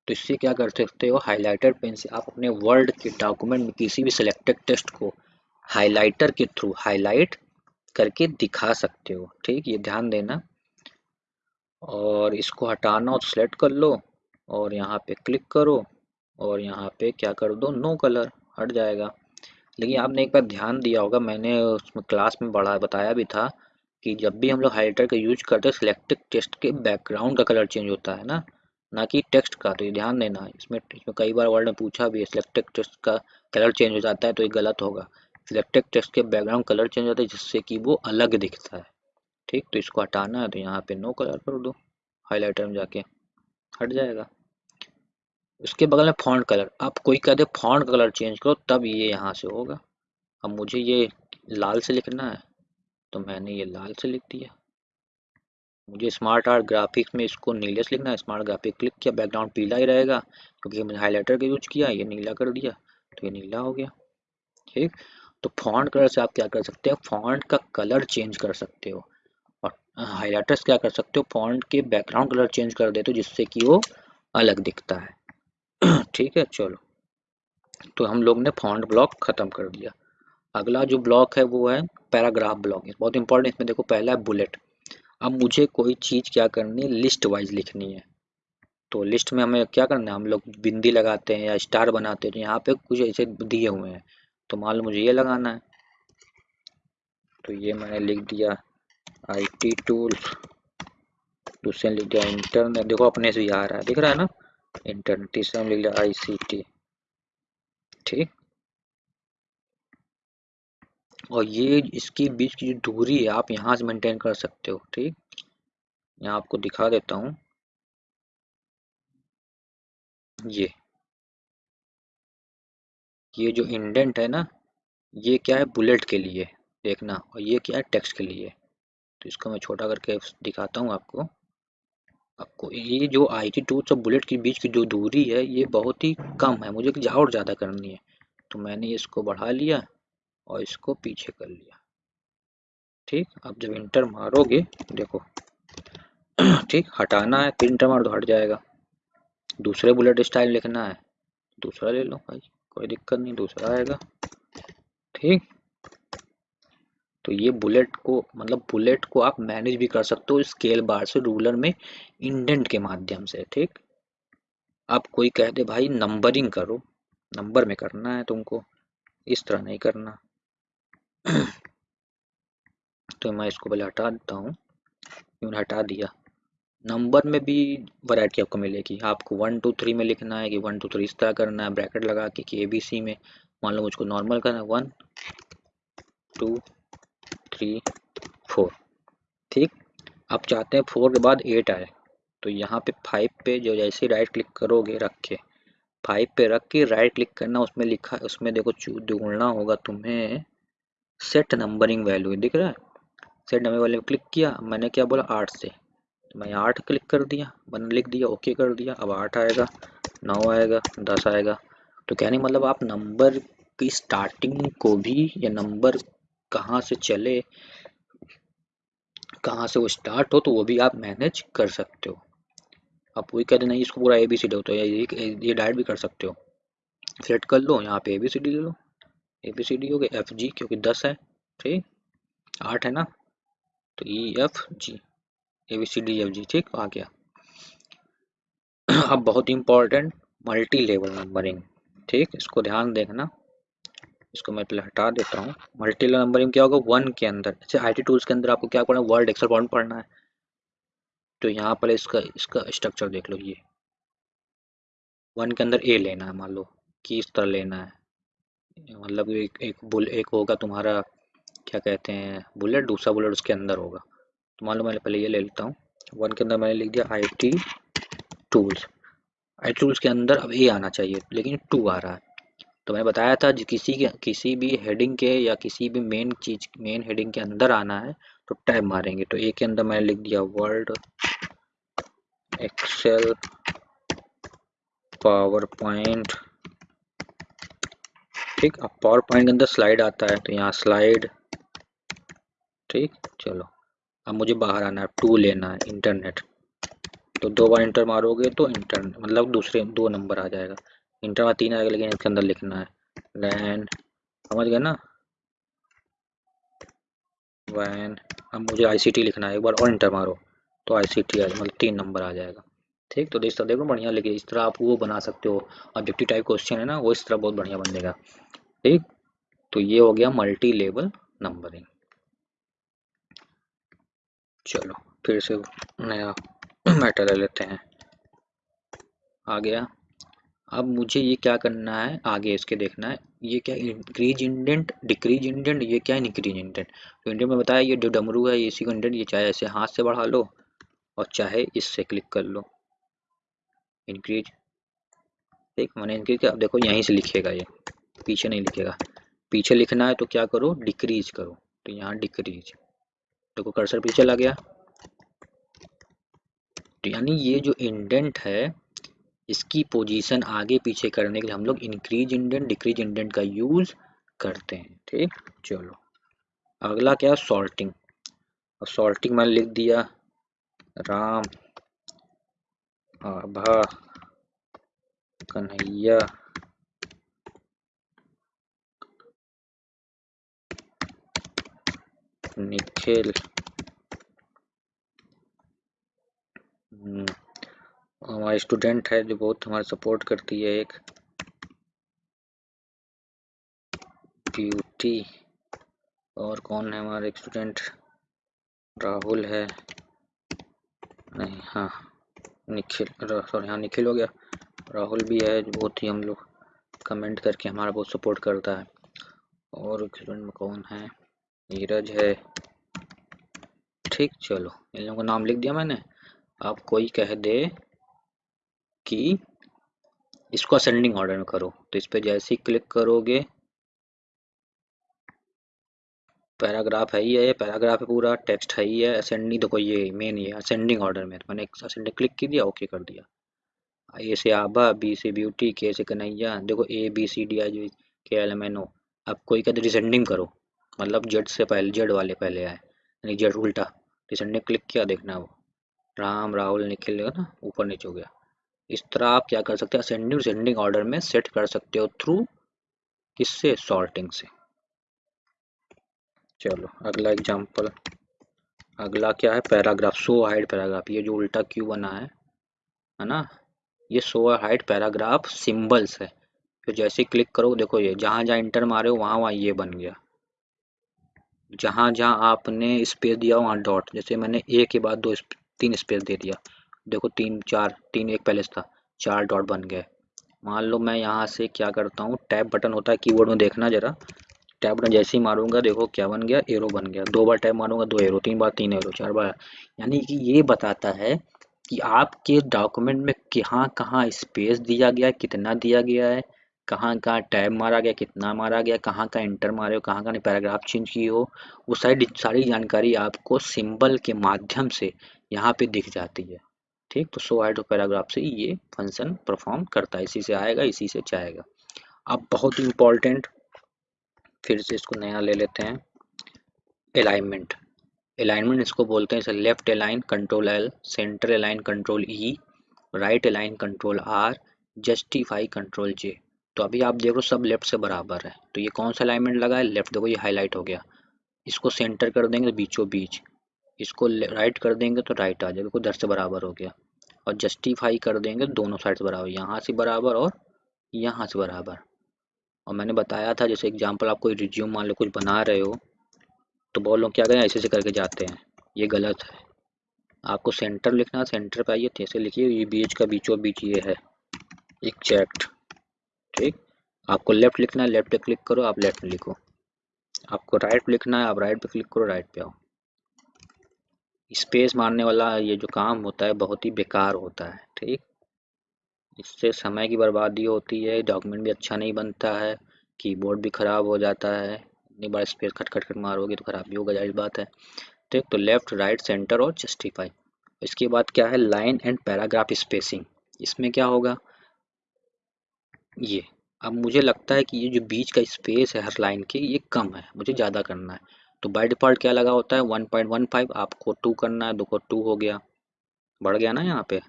तो इससे क्या कर सकते हो? हाइलाइटर पेन से आप अपने वर्ड के डॉक्यूमेंट में किसी भी सिलेक्टेड टेक्स्ट को हाइलाइटर के थ्रू हाईलाइट करके दिखा सकते हो। ठीक? ये ध्यान देना। और इसको हटाना तो सेलेक्ट कर लो और यहाँ पे क्लिक करो और यहाँ पे क्या कर दो? नो कलर हट जाएगा। लेकिन आपने एक बार ध्यान दिया होगा, मैंने उसमें क्लास में बढ़ा बताया भी था कि जब भी हम लोग हाइलाइटर का यूज़ करते हैं सिलेक्टेड टेक्स्ट के बैकग्राउंड का कलर चेंज होता है ना? ना कि टेक्स्ट का तो ये ध्यान देना। इसमें इसमें कई बार वर्ड में पूछा भी है सिलेक्टेड टेक्स्ट का कलर चेंज हो जाता है तो ये गलत होगा। सिलेक्टेड टेक्स्ट के बैकग्राउंड कलर चेंज होता है, जिससे कि वो अलग दिखता है। ठीक? तो इसको हटाना है तो यहाँ पे नो कलर कर दो। हाईलाइटर में जाके हट जाएगा। उसके बगल में फॉन्ट कलर आप कोई कह दे फॉन्ट कलर चेंज करो, तब ये यहाँ से होगा। अब मुझे ये लाल से लिखना है तो मैंने ये लाल से लिख दिया। मुझे स्मार्ट आर्ट ग्राफिक्स में इसको नीले से लिखना है। स्मार्ट ग्राफिक क्लिक किया बैकग्राउंड पीला ही रहेगा, क्योंकि मैंने हाईलाइटर का यूज़ किया, ये नीला कर दिया तो ये नीला हो गया। ठीक? तो फॉन्ट कलर से आप क्या कर सकते हो? फॉन्ट का कलर चेंज कर सकते हो। और हाईलाइटर्स क्या कर सकते हो? फॉन्ट के बैकग्राउंड कलर चेंज कर देते हो, जिससे कि वो अलग दिखता है। ठीक है, चलो। तो हम लोग ने फॉन्ट ब्लॉक खत्म कर दिया। अगला जो ब्लॉक है, वो है पैराग्राफ ब्लॉक बहुत इंपॉर्टेंट इसमें देखो पहला है बुलेट अब मुझे कोई चीज़ क्या करनी है? लिस्ट वाइज लिखनी है। तो लिस्ट में हमें क्या करना है? हम लोग बिंदी लगाते हैं या स्टार बनाते हैं तो यहाँ पे कुछ ऐसे दिए हुए हैं। तो मान लो मुझे ये लगाना है। तो ये मैंने लिख दिया आई टी टूल दूसरे लिख दिया इंटरनेट देखो, अपने से ही आ रहा है। दिख रहा है ना? इंटरनेट तीसरे में लिख लिया आई सी टी ठीक? और ये इसके बीच की जो दूरी है, आप यहाँ से मेंटेन कर सकते हो, ठीक? यहाँ आपको दिखा देता हूँ। ये। ये जो इंडेंट है ना, ये क्या है? बुलेट के लिए देखना, और ये क्या है? टेक्स्ट के लिए। तो इसको मैं छोटा करके दिखाता हूँ आपको। आपको ये जो आई टी टूथ और बुलेट के बीच की जो दूरी है, ये बहुत ही कम है, मुझे और ज़्यादा करनी है। तो मैंने इसको बढ़ा लिया और इसको पीछे कर लिया। ठीक, अब जब इंटर मारोगे, देखो। ठीक, हटाना है, फिर इंटर मार दो हट जाएगा। दूसरे बुलेट स्टाइल लिखना है, दूसरा ले लो भाई, कोई दिक्कत नहीं, दूसरा आएगा। ठीक। तो ये बुलेट को मतलब बुलेट को आप मैनेज भी कर सकते हो स्केल बार से रूलर में इंडेंट के माध्यम से, ठीक? आप कोई कह दे, भाई नंबरिंग करो, नंबर में करना है तुमको, इस तरह नहीं करना। तो मैं इसको पहले हटा देता हूँ मैंने हटा दिया? नंबर में भी वैरायटी आपको मिलेगी, आपको वन, टू, थ्री में लिखना है कि वन, टू, थ्री इस तरह करना है, ब्रैकेट लगा के कि ए बी सी में, मान लो मुझको नॉर्मल करना है, वन, टू थ्री फोर ठीक? आप चाहते हैं फोर के बाद एट आए। तो यहाँ पे फाइव पे जो जैसे राइट क्लिक करोगे रख के फाइव पे रख के राइट क्लिक करना, उसमें लिखा, उसमें देखो ढूंढना होगा तुम्हें सेट नंबरिंग वैल्यू दिख रहा है? सेट नंबर वैल्यू क्लिक किया, मैंने क्या बोला? आठ से। तो मैं आठ क्लिक कर दिया, मैंने लिख दिया ओके कर दिया, अब आठ आएगा, नौ आएगा, दस आएगा। तो कहने मतलब आप नंबर की स्टार्टिंग को भी या नंबर कहाँ से चले, कहाँ से वो स्टार्ट हो तो वो भी आप मैनेज कर सकते हो। आप वही कहते नहीं इसको पूरा ए बी सी डी हो तो ये ये डायरेक्ट भी कर सकते हो। सेलेक्ट कर लो, यहाँ पे ए बी सी डी ले लो। ए बी सी डी हो गया एफ़ जी क्योंकि दस है, ठीक? आठ है ना? तो E F G A B C D F G ठीक? आ गया। अब बहुत इंपॉर्टेंट मल्टी लेवल नंबरिंग ठीक? इसको ध्यान देखना इसको मैं पहले हटा देता हूँ। मल्टी नंबरिंग क्या होगा? वन के अंदर। जैसे आई टूल्स के अंदर आपको क्या पढ़ना है? वर्ल्ड एक्सल फॉर्म पढ़ना है। तो यहाँ पर इसका इसका स्ट्रक्चर देख लो ये। वन के अंदर ए लेना है, मान लो। कि इस तरह लेना है। मतलब एक एक बुल, एक होगा तुम्हारा, क्या कहते हैं, बुलेट, दूसरा बुलेट उसके अंदर होगा। तो मान लो मैंने पहले ये ले लेता हूँ। वन के अंदर मैंने लिख दिया I T tools IT tools के अंदर अब ए आना चाहिए, लेकिन टू आ रहा है। तो मैंने बताया था किसी के, किसी भी हेडिंग के या किसी भी मेन चीज़ मेन हेडिंग के अंदर आना है तो टैब मारेंगे। तो एक के अंदर मैंने लिख दिया वर्ड एक्सेल पावर पॉइंट ठीक? अब पावर पॉइंट के अंदर स्लाइड आता है तो यहाँ स्लाइड ठीक? चलो, अब मुझे बाहर आना है टू लेना है इंटरनेट तो दो बार इंटर मारोगे तो इंटरनेट मतलब दूसरे, दो नंबर आ जाएगा। इंटर में तीन आएगा, लेकिन इसके अंदर लिखना है। लैन समझ गए ना? वैन अब मुझे आईसीटी लिखना है, एक बार और इंटर मारो तो आईसीटी आ मतलब तीन नंबर आ जाएगा। ठीक? तो तरह देखो, बढ़िया लिखे, इस तरह आप वो बना सकते हो। ऑब्जेक्टिव टाइप क्वेश्चन है ना, वो इस तरह बहुत बढ़िया बन बनेगा ठीक? तो ये हो गया मल्टी लेवल नंबरिंग चलो, फिर से नया मैटर ले लेते हैं। आ गया। अब मुझे ये क्या करना है? आगे इसके देखना है। ये क्या इंक्रीज इंडेंट डिक्रीज इंडेंट ये क्या इंक्रीज इंडेंट तो इंडेंट में बताया ये जो डमरू है इसी को इंडेंट ये चाहे ऐसे हाथ से बढ़ा लो और चाहे इससे क्लिक कर लो। इंक्रीज ठीक मैंने इंक्रीज किया। अब देखो यहीं से लिखेगा ये। पीछे नहीं लिखेगा। पीछे लिखना है तो क्या करो? डिक्रीज करो। तो यहाँ डिक्रीज देखो कर्सर पीछे लग गया। तो यानी ये जो इंडेंट है इसकी पोजीशन आगे पीछे करने के लिए हम लोग इंक्रीज इंडेंट डिक्रीज इंडेंट का यूज़ करते हैं, ठीक? चलो। अगला क्या? सॉल्टिंग और सॉल्टिंग मैंने लिख दिया। राम, आभा, कन्हैया। निखिल। हमारी स्टूडेंट है जो बहुत हमारा सपोर्ट करती है एक ब्यूटी और कौन है हमारे स्टूडेंट राहुल है। नहीं हाँ निखिल सॉरी हाँ निखिल हो गया। राहुल भी है जो बहुत ही हम लोग कमेंट करके हमारा बहुत सपोर्ट करता है। और स्टूडेंट में कौन है? नीरज है। ठीक, चलो, इन लोगों का नाम लिख दिया मैंने। आप कोई कह दे। कि इसको असेंडिंग ऑर्डर में करो। तो इस पर जैसे ही क्लिक करोगे पैराग्राफ है ही है, ये पैराग्राफ है, पूरा टेक्स्ट है ही है असेंडिंग देखो ये मेन ये असेंडिंग ऑर्डर में तो मैंने असेंडिंग क्लिक कर दिया ओके कर दिया। ए से आभा बी से ब्यूटी के से कन्हैया, देखो ए बी सी डी आई के एल एम एन ओ अब कोई कहते डिसेंडिंग करो। मतलब जेड से पहले जेड वाले पहले आए, यानी जेड उल्टा। डिसेंडिंग क्लिक किया, देखना वो। राम, राहुल, निखिल ना, ऊपर नीचे हो गया। इस तरह आप क्या कर सकते हैं? असेंडिंग डिसेंडिंग ऑर्डर में सेट कर सकते हो थ्रू किससे? सॉर्टिंग से। चलो, अगला एग्जांपल अगला क्या है? पैराग्राफ सो हाइड पैराग्राफ ये जो उल्टा क्यू बना है है ना? ये सो हाइड पैराग्राफ सिंबल्स है। तो जैसे क्लिक करो, देखो ये, जहाँ जहाँ इंटर मारे हो, वहाँ वहाँ ये बन गया। जहाँ जहाँ आपने स्पेस दिया वहाँ डॉट जैसे मैंने ए के बाद दो तीन स्पेस दे दिया। देखो तीन, चार, तीन एक पहले था, चार डॉट बन गए। मान लो मैं यहाँ से क्या करता हूँ टैब बटन होता है कीबोर्ड में देखना जरा। टैब बटन जैसे ही मारूँगा, देखो क्या बन गया एरो बन गया। दो बार टैब मारूँगा, दो एरो तीन बार, तीन एरो चार बार। यानी कि ये बताता है कि आपके डॉक्यूमेंट में कहाँ कहाँ स्पेस दिया गया, कितना दिया गया है, कहाँ कहाँ टैब मारा गया, कितना मारा गया, कहाँ कहाँ इंटर मारे हो, कहाँ कहाँ पैराग्राफ चेंज किए हो, वो सारी सारी जानकारी आपको सिंबल के माध्यम से यहाँ पे दिख जाती है। ठीक तो सो आइड पैराग्राफ से ये फ़ंक्शन परफॉर्म करता है, इसी से आएगा, इसी से जाएगा। अब बहुत इम्पोर्टेंट, फिर से इसको नया ले लेते हैं अलाइनमेंट अलाइनमेंट इसको बोलते हैं, इसे left align control L, centre align control E, right align control R, justify, control J. तो अभी आप देखो सब लेफ़्ट से बराबर है। तो ये कौन सा अलाइनमेंट लगा है? लेफ़्ट, देखो ये हाईलाइट हो गया। इसको सेंटर कर देंगे तो बीचों बीच। इसको राइट कर देंगे तो राइट आ जाएगा दर से बराबर हो गया। और जस्टिफाई कर देंगे दोनों साइड से बराबर, यहाँ से बराबर और यहाँ से बराबर। और मैंने बताया था, जैसे एग्जांपल आप कोई रिज्यूम मान लो कुछ बना रहे हो तो बहुत लोग क्या करें, ऐसे ऐसे करके जाते हैं। ये गलत है। आपको सेंटर लिखना सेंटर पर आइए जैसे लिखिए, ये बीच का बीचों बीच ये है। एग्जैक्ट ठीक? आपको लेफ़्ट लिखना है लेफ़्ट पे क्लिक करो, आप लेफ़्ट लिखो। आपको राइट लिखना है, आप राइट पे क्लिक करो राइट पे आओ। स्पेस मारने वाला ये जो काम होता है, बहुत ही बेकार होता है, ठीक? इससे समय की बर्बादी होती है डॉक्यूमेंट भी अच्छा नहीं बनता है कीबोर्ड भी ख़राब हो जाता है, इतनी बार स्पेस खट खट खट मारोगे तो ख़राब भी होगा ज़ाहिर बात है। ठीक तो लेफ़्ट राइट सेंटर और जस्टिफाई इसके बाद क्या है? लाइन एंड पैराग्राफ स्पेसिंग इसमें क्या होगा? ये। अब मुझे लगता है कि ये जो बीच का स्पेस है हर लाइन के, ये कम है, मुझे ज़्यादा करना है। तो बाय डिफ़ॉल्ट क्या लगा होता है? 1.15 आपको टू करना है दो को टू हो गया। बढ़ गया ना यहाँ पे।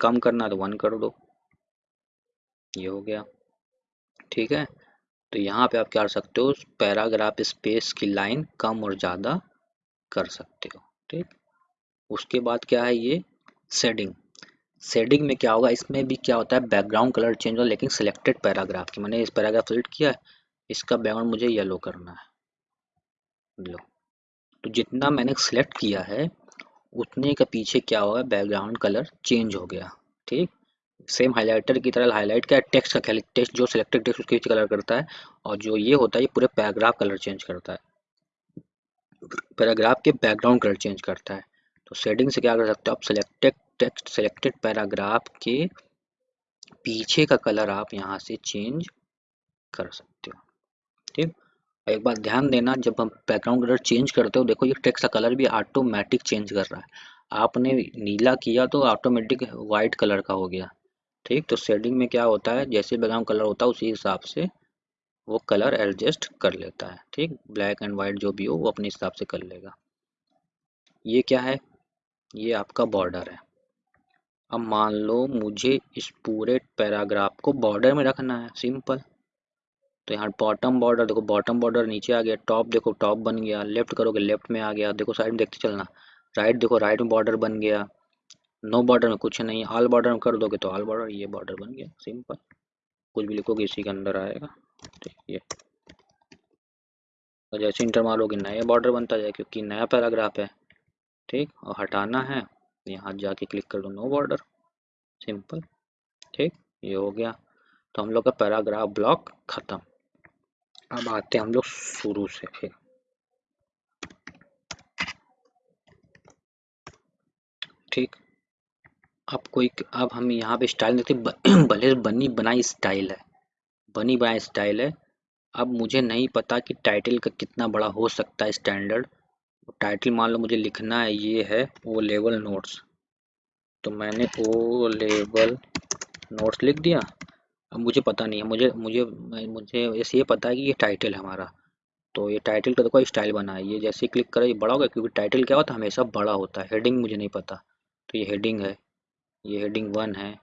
कम करना है तो वन कर दो। ये हो गया। ठीक है? तो यहाँ पे आप क्या कर सकते हो? पैराग्राफ स्पेस की लाइन कम और ज़्यादा कर सकते हो। ठीक? उसके बाद क्या है ये? सेडिंग शेडिंग में क्या होगा? इसमें भी क्या होता है? बैकग्राउंड कलर चेंज होगा लेकिन सिलेक्टेड पैराग्राफ की। मैंने इस पैराग्राफ सेलेक्ट किया है। इसका बैकग्राउंड मुझे येलो करना है। लो। तो जितना मैंने सेलेक्ट किया है, उतने का पीछे क्या होगा? बैकग्राउंड कलर चेंज हो गया, ठीक? सेम हाइलाइटर की तरह हाईलाइट क्या? टेक्स्ट का टेक्स्ट जो सिलेक्टेड टेक्स्ट उसके पीछे कलर करता है और जो ये होता है, ये पूरे पैराग्राफ कलर चेंज करता है। पैराग्राफ के बैकग्राउंड कलर चेंज करता है। तो सेटिंग से क्या कर सकते हो आप? सिलेक्टेड टेक्स्ट सेलेक्टेड पैराग्राफ के पीछे का कलर आप यहाँ से चेंज कर सकते हो, ठीक? एक बात ध्यान देना, जब हम बैकग्राउंड कलर चेंज करते हो, देखो ये टेक्स्ट का कलर भी ऑटोमेटिक चेंज कर रहा है। आपने नीला किया तो ऑटोमेटिक वाइट कलर का हो गया। ठीक तो शेडिंग में क्या होता है? जैसे बैकग्राउंड कलर होता है, उसी हिसाब से वो कलर एडजस्ट कर लेता है। ठीक ब्लैक एंड वाइट जो भी हो, वो अपने हिसाब से कर लेगा। ये क्या है? ये आपका बॉर्डर है। अब मान लो मुझे इस पूरे पैराग्राफ को बॉर्डर में रखना है सिंपल तो यहाँ बॉटम बॉर्डर देखो बॉटम बॉर्डर नीचे आ गया टॉप देखो टॉप बन गया लेफ़्ट करोगे लेफ़्ट में आ गया, देखो साइड में देखते चलना राइट देखो राइट में बॉर्डर बन गया नो बॉर्डर में कुछ नहीं ऑल बॉर्डर में कर दोगे तो ऑल बॉर्डर ये बॉर्डर बन गया सिंपल कुछ भी लिखोगे इसी के अंदर आएगा ठीक ये तो जैसे इंटर मारोगे, नया बॉर्डर बनता जाए, क्योंकि नया पैराग्राफ है, ठीक, और हटाना है, यहाँ जाके क्लिक कर दो नो बॉर्डर सिंपल ठीक, ये हो गया। तो हम लोग का पैराग्राफ ब्लॉक खत्म। अब आते हैं हम लोग शुरू से फिर। ठीक। अब कोई अब हम यहाँ पे स्टाइल देखते भले बनी बनाई स्टाइल है। बनी बनाई स्टाइल है। अब मुझे नहीं पता कि टाइटल का कितना बड़ा हो सकता है स्टैंडर्ड। टाइटल मान लो मुझे लिखना है, ये है ओ लेवल नोट्स। तो मैंने ओ लेवल नोट्स लिख दिया। अब मुझे पता नहीं है, मुझे मुझे मुझे ऐसे ये पता है कि ये टाइटल है हमारा। तो ये टाइटल का देखो स्टाइल बना है। ये जैसे क्लिक करें, ये बड़ा होगा, क्योंकि टाइटल क्या होता है, हमेशा बड़ा होता है। हेडिंग मुझे नहीं पता। तो ये हेडिंग है, ये हेडिंग वन है,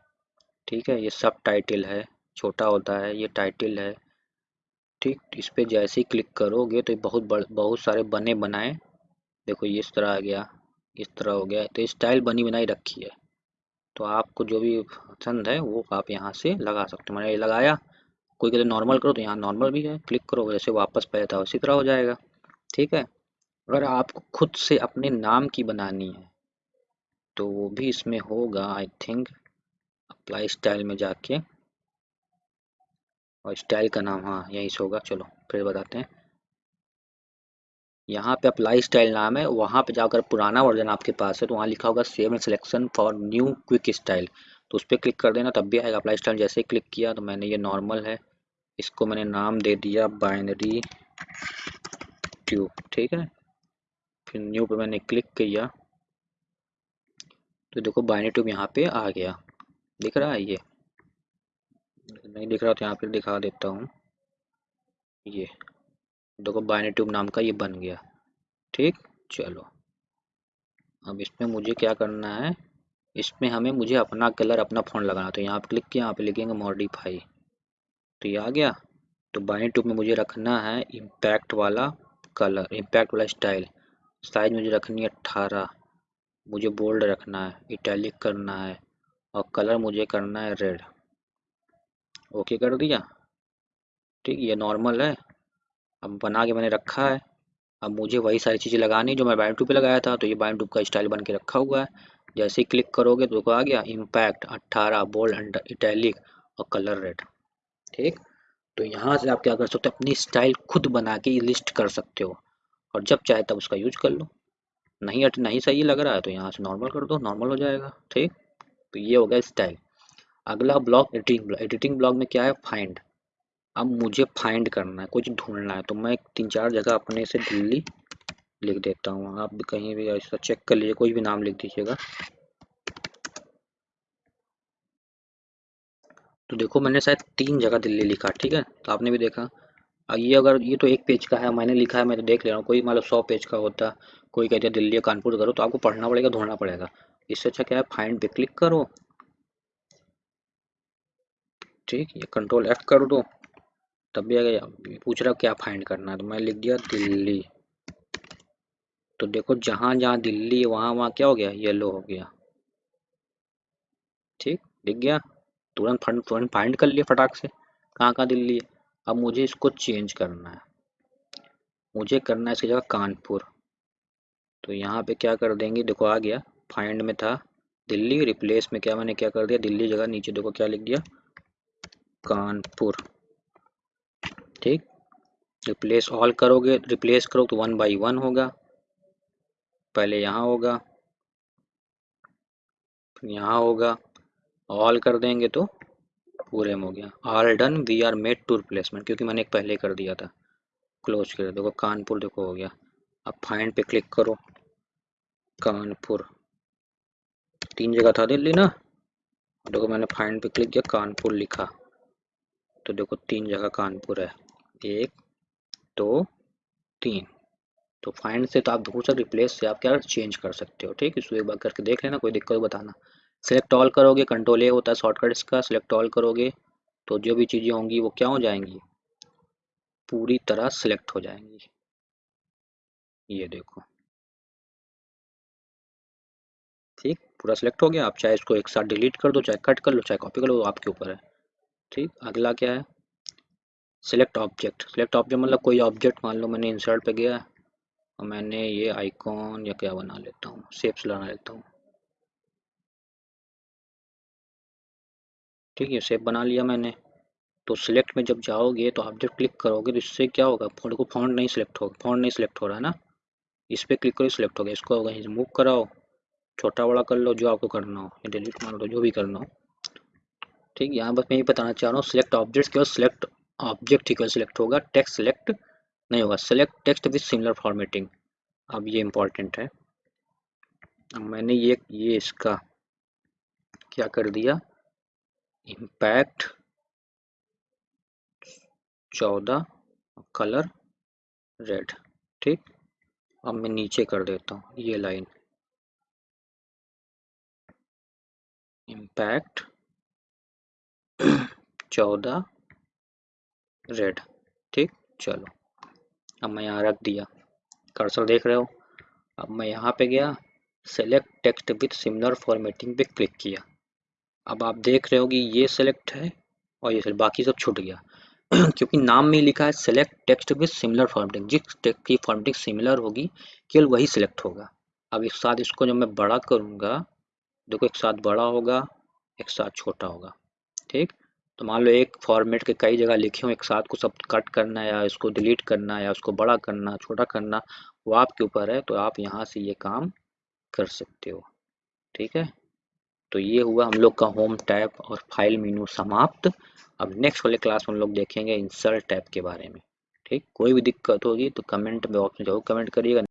ठीक है? ये सब टाइटल है, छोटा होता है, ये टाइटल है, ठीक? इस पर जैसे ही क्लिक करोगे तो ये बहुत बड़, बहुत सारे बने बनाए। देखो, ये इस तरह आ गया, इस तरह हो गया। तो स्टाइल बनी बनाई रखी है। तो आपको जो भी पसंद है, वो आप यहाँ से लगा सकते हो। मैंने ये लगाया। कोई कहते नॉर्मल करो तो यहाँ नॉर्मल भी है। क्लिक करो जैसे वापस पहले था उसी तरह हो जाएगा। ठीक है? अगर आपको खुद से अपने नाम की बनानी है तो वो भी इसमें होगा आई थिंक अप्लाई स्टाइल में जाके। और स्टाइल का नाम हाँ यहीं से होगा। चलो, फिर बताते हैं। यहाँ पे अप्लाई स्टाइल नाम है, वहाँ पे जाकर पुराना वर्जन आपके पास है तो वहाँ लिखा होगा save and selection for new quick style तो उस पर क्लिक कर देना, तब भी आएगा अप्लाई स्टाइल जैसे क्लिक किया तो मैंने ये नॉर्मल है। इसको मैंने नाम दे दिया बाइनरी ट्यूब ठीक है? फिर न्यू पे मैंने क्लिक किया। तो देखो बाइनरी ट्यूब यहाँ पे आ गया। दिख रहा है ये? नहीं दिख रहा तो यहाँ पे दिखा देता हूँ। ये। देखो बाइनरी ट्यूब नाम का ये बन गया। ठीक? चलो। अब इसमें मुझे क्या करना है? इसमें हमें मुझे अपना कलर, अपना फ़ोन लगाना तो यहाँ पे क्लिक किया, यहाँ पे लिखेंगे मॉडिफाई। तो ये आ गया। तो बाइनरी ट्यूब में मुझे रखना है इम्पैक्ट वाला कलर, इम्पैक्ट वाला स्टाइल। साइज़ मुझे रखनी है अट्ठारह मुझे बोल्ड रखना है, इटैलिक करना है और कलर मुझे करना है रेड। ओके कर दिया? ठीक, ये नॉर्मल है। अब बना के मैंने रखा है। अब मुझे वही सारी चीज़ें लगानी जो मैं बाइन टू पे लगाया था तो ये बाइन टू का स्टाइल बन के रखा हुआ है। जैसे ही क्लिक करोगे तो आ गया इम्पैक्ट अट्ठारह बोल्ड अंडर इटैलिक और कलर रेड ठीक? तो यहाँ से आप क्या कर सकते हो, अपनी स्टाइल खुद बना के लिस्ट कर सकते हो। और जब चाहे तब उसका यूज़ कर लो। नहीं अट, नहीं सही लग रहा है तो यहाँ से नॉर्मल कर दो नॉर्मल हो जाएगा। ठीक? तो ये हो गया स्टाइल। अगला block, editing block. Editing block में क्या है? फाइंड अब मुझे फाइंड करना है, कुछ ढूंढना है तो मैं तीन चार जगह अपने से दिल्ली लिख देता हूँ। आप भी कहीं भी ऐसा चेक कर लीजिए, कोई भी नाम लिख दीजिएगा। तो देखो, मैंने शायद तीन जगह दिल्ली लिखा, ठीक है? तो आपने भी देखा। ये अगर, ये तो एक पेज का है, मैंने लिखा है, मैं तो देख ले रहा हूँ, कोई मतलब सौ पेज का होता, कोई कहते दिल्ली या कानपुर करो तो आपको पढ़ना पड़ेगा, ढूंढना पड़ेगा। इससे अच्छा क्या है फाइंड पे क्लिक करो। ठीक, ये कंट्रोल एफ़ कर दो। तब भी पूछ रहा क्या फाइंड करना है तो मैं लिख दिया दिल्ली। तो देखो जहाँ जहाँ दिल्ली, वहाँ वहाँ क्या हो गया? येलो हो गया। ठीक? दिख गया? तुरंत तुरंत फाइंड कर लिया फटाक से। कहाँ कहाँ दिल्ली है? अब मुझे इसको चेंज करना है। मुझे करना है इसकी जगह कानपुर। तो यहाँ पे क्या कर देंगे? देखो आ गया। फाइंड में था दिल्ली रिप्लेस में क्या मैंने क्या कर दिया? दिल्ली जगह नीचे देखो क्या लिख दिया? कानपुर। ठीक? रिप्लेस ऑल करोगे रिप्लेस करो तो वन बाई वन होगा। पहले यहाँ होगा यहाँ होगा। ऑल कर देंगे तो पूरे में हो गया। All done we are made to replacement क्योंकि मैंने एक पहले कर दिया था। क्लोज कर देखो कानपुर देखो हो गया। अब फाइंड पे क्लिक करो। कानपुर। तीन जगह था दिल्ली ना? देखो मैंने फाइंड पे क्लिक किया, कानपुर लिखा। तो देखो तीन जगह कानपुर है। एक, दो, तीन। तो फाइंड से तो आप दूर से रिप्लेस से आप क्या चेंज कर सकते हो, ठीक है? इसको एक बार करके देख लेना, कोई दिक्कत बताना। सेलेक्ट ऑल करोगे कंट्रोल ए होता है शॉर्टकट इसका सेलेक्ट ऑल करोगे तो जो भी चीज़ें होंगी वो क्या हो जाएँगी? पूरी तरह सेलेक्ट हो जाएँगी। ये देखो। ठीक, पूरा सेलेक्ट हो गया। आप चाहे इसको एक साथ डिलीट कर दो, चाहे कट कर लो, चाहे कॉपी कर लो आपके ऊपर है। ठीक, अगला क्या है? सिलेक्ट ऑब्जेक्ट सिलेक्ट ऑब्जेक्ट मतलब कोई ऑब्जेक्ट मान लो मैंने इंसर्ट पे गया और मैंने ये आइकॉन या क्या बना लेता हूँ शेप्स बना लेता हूँ। ठीक है शेप बना लिया मैंने। तो सिलेक्ट में जब जाओगे तो जब क्लिक करोगे तो इससे क्या होगा? फ़ोन को फॉन्ट नहीं सिलेक्ट होगा फॉन्ट नहीं सिलेक्ट हो रहा है ना? इस पर क्लिक करो सिलेक्ट हो गया। इसको कहीं मूव कराओ। छोटा बड़ा कर लो जो आपको करना हो डिलीट मार लो जो भी करना हो। ठीक है, यहाँ बस मैं ये बताना चाह रहा हूँ सिलेक्ट ऑब्जेक्ट केवल सिलेक्ट ऑब्जेक्ट ही केवल सिलेक्ट होगा टेक्स्ट सिलेक्ट नहीं होगा select text with similar formatting अब ये इम्पोर्टेंट है। अब मैंने ये ये इसका क्या कर दिया? इम्पैक्ट चौदह कलर रेड ठीक? अब मैं नीचे कर देता हूँ, ये लाइन इम्पैक्ट चौदह रेड ठीक? चलो। अब मैं यहाँ रख दिया। कर्सर देख रहे हो? अब मैं यहाँ पे गया। Select text with similar formatting पे क्लिक किया। अब आप देख रहे हो कि ये सेलेक्ट है और ये बाकी सब छूट गया। क्योंकि नाम में लिखा है select text with similar formatting जिस टेक्स्ट की फॉर्मेटिंग सिमिलर होगी, केवल वही सिलेक्ट होगा। अब एक साथ इसको जब मैं बड़ा करूँगा, देखो एक साथ बड़ा होगा, एक साथ छोटा होगा। ठीक? तो मान लो एक फॉर्मेट के कई जगह लिखे हों, एक साथ को सब कट करना या इसको डिलीट करना या उसको बड़ा करना, छोटा करना, वो आपके ऊपर है तो आप यहाँ से ये काम कर सकते हो। ठीक है? तो ये हुआ हम लोग का होम टैब और फ़ाइल मीनू समाप्त। अब नेक्स्ट वाले क्लास में हम लोग देखेंगे इंसर्ट टैब के बारे में। ठीक? कोई भी दिक्कत होगी तो कमेंट बॉक्स में ज़रूर कमेंट करिएगा।